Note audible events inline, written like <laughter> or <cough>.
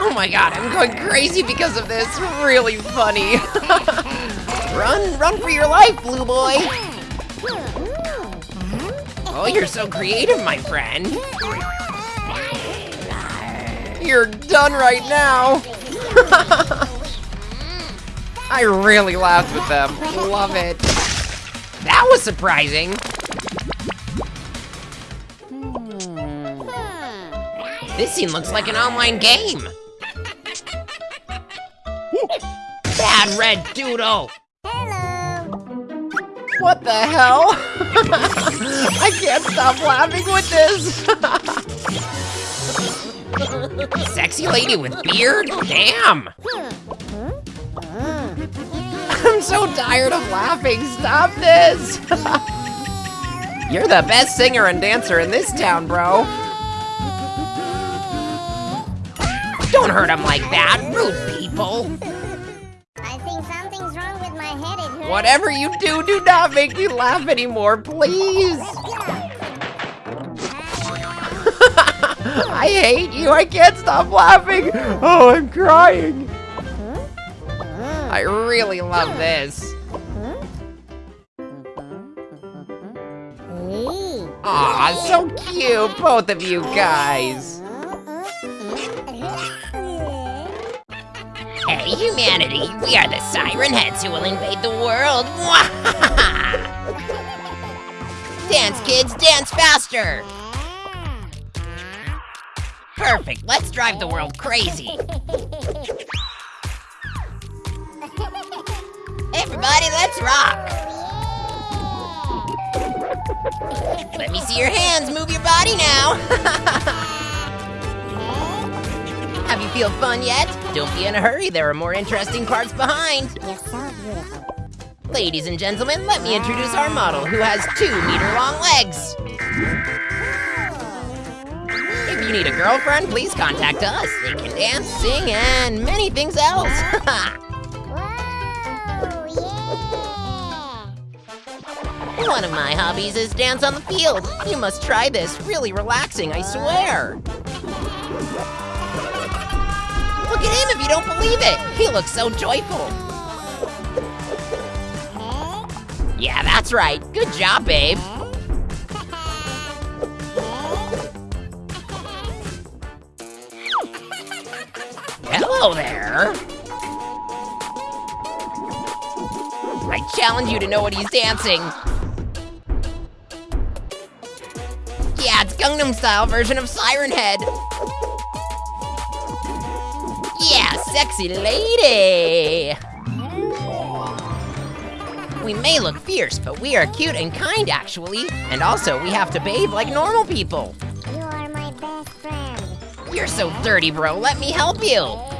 Oh my god, I'm going crazy because of this. Really funny. <laughs> run, run for your life, blue boy. Oh, you're so creative, my friend. You're done right now. <laughs> I really laughed with them. Love it. That was surprising. Hmm. This scene looks like an online game. Bad red doodle. Hello! What the hell? <laughs> I can't stop laughing with this. <laughs> Sexy lady with beard? Damn. I'm so tired of laughing. Stop this. <laughs> You're the best singer and dancer in this town, bro. Don't hurt him like that, rude people. Head. Whatever you do, do not make me laugh anymore, please. <laughs> I hate you. I can't stop laughing. Oh, I'm crying. I really love this. Aw, so cute, both of you guys. Humanity, we are the Siren Heads who will invade the world. <laughs> dance, kids, dance faster. Perfect, let's drive the world crazy. Everybody, let's rock. Let me see your hands, move your body feel fun yet? Don't be in a hurry, there are more interesting parts behind. You're so beautiful. Ladies and gentlemen, let me introduce our model who has two meter long legs. If you need a girlfriend, please contact us. They can dance, sing, and many things else. <laughs> One of my hobbies is dance on the field. You must try this. Really relaxing, I swear. If you don't believe it. He looks so joyful. Yeah, that's right. Good job, babe. Hello there. I challenge you to know what he's dancing. Yeah, it's Gangnam Style version of Siren Head. Yeah, sexy lady. We may look fierce, but we are cute and kind, actually. And also, we have to bathe like normal people. You are my best friend. You're so dirty, bro. Let me help you.